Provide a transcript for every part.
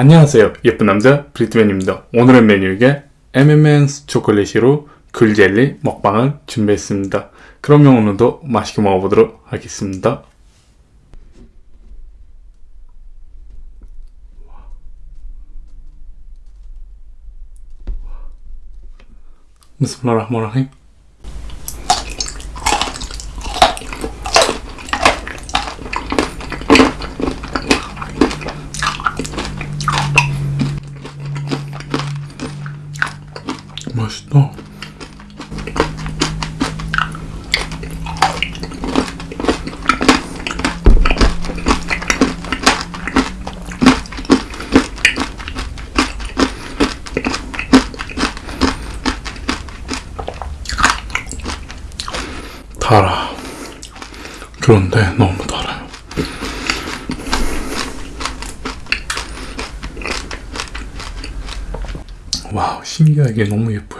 안녕하세요. 예쁜 남자 브리트맨입니다. 오늘의 메뉴에 M&M's 초콜릿으로 귤젤리 먹방을 준비했습니다. 그러면 오늘도 맛있게 먹어보도록 하겠습니다. 비스밀라흐마니르 맛있다. 달아. 그런데 너무 달아요. 와우, 신기하게 너무 예뻐요.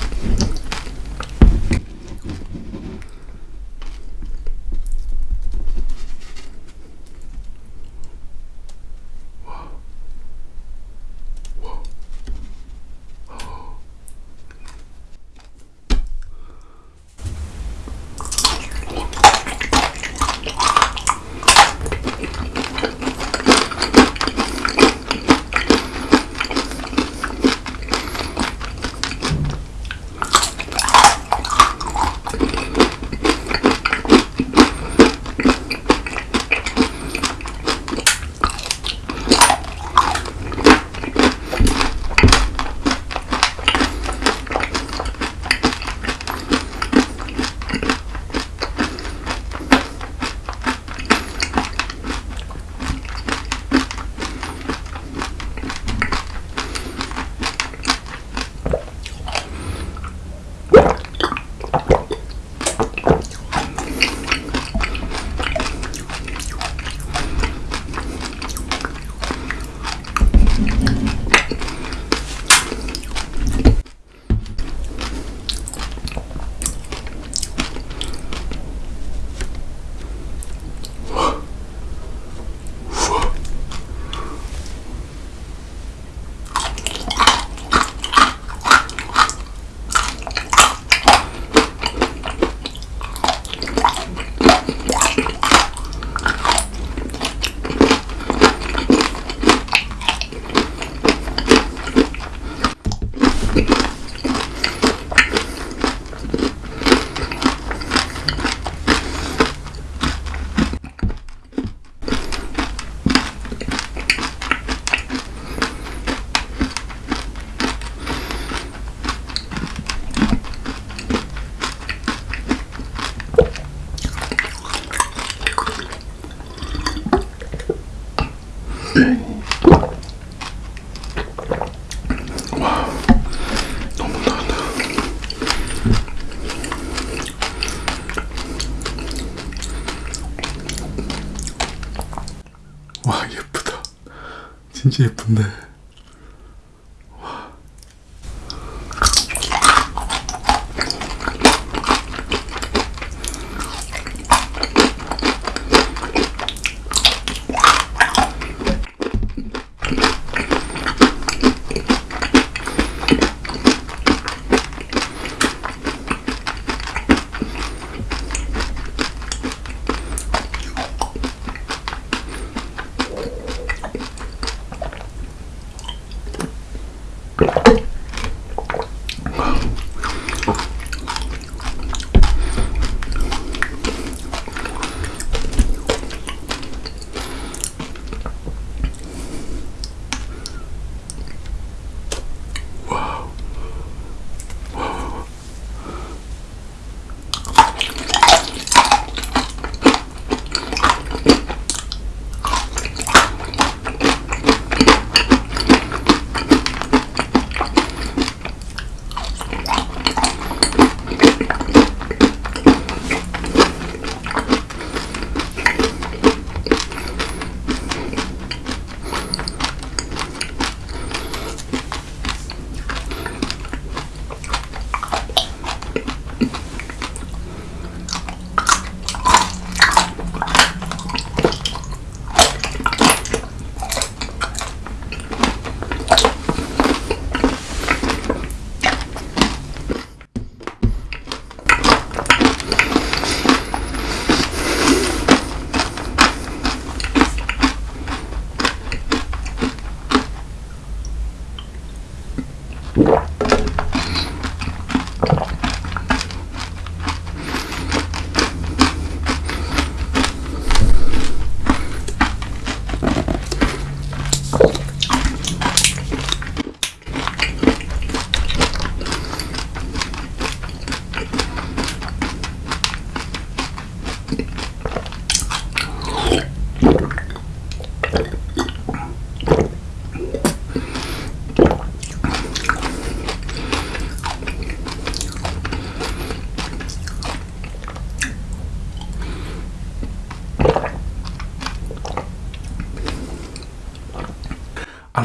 와 예쁘다. 진짜 예쁜데.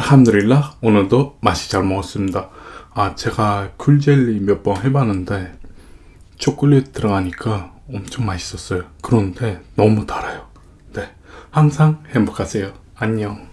알함드릴라 오늘도 맛이 잘 먹었습니다. 아 제가 굴젤리 몇 번 해봤는데 초콜릿 들어가니까 엄청 맛있었어요. 그런데 너무 달아요. 네 항상 행복하세요. 안녕.